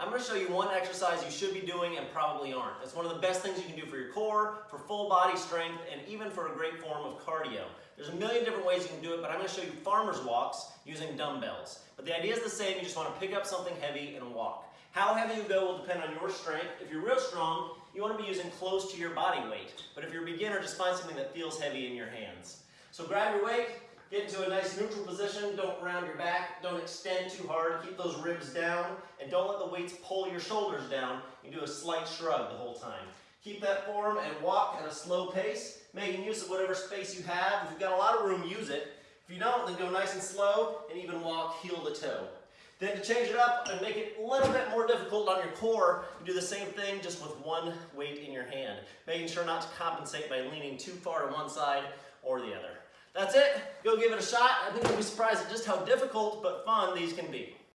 I'm going to show you one exercise you should be doing and probably aren't. It's one of the best things you can do for your core, for full body strength, and even for a great form of cardio. There's a million different ways you can do it, but I'm going to show you farmer's walks using dumbbells. But the idea is the same, you just want to pick up something heavy and walk. How heavy you go will depend on your strength. If you're real strong, you want to be using close to your body weight. But if you're a beginner, just find something that feels heavy in your hands. So grab your weight, Get into a nice neutral position. Don't round your back. Don't extend too hard. Keep those ribs down. And don't let the weights pull your shoulders down. You do a slight shrug the whole time. Keep that form and walk at a slow pace, making use of whatever space you have. If you've got a lot of room, use it. If you don't, then go nice and slow and even walk heel to toe. Then to change it up and make it a little bit more difficult on your core, you do the same thing just with one weight in your hand, making sure not to compensate by leaning too far to one side or the other. That's it. Go give it a shot. I think you'll be surprised at just how difficult but fun these can be.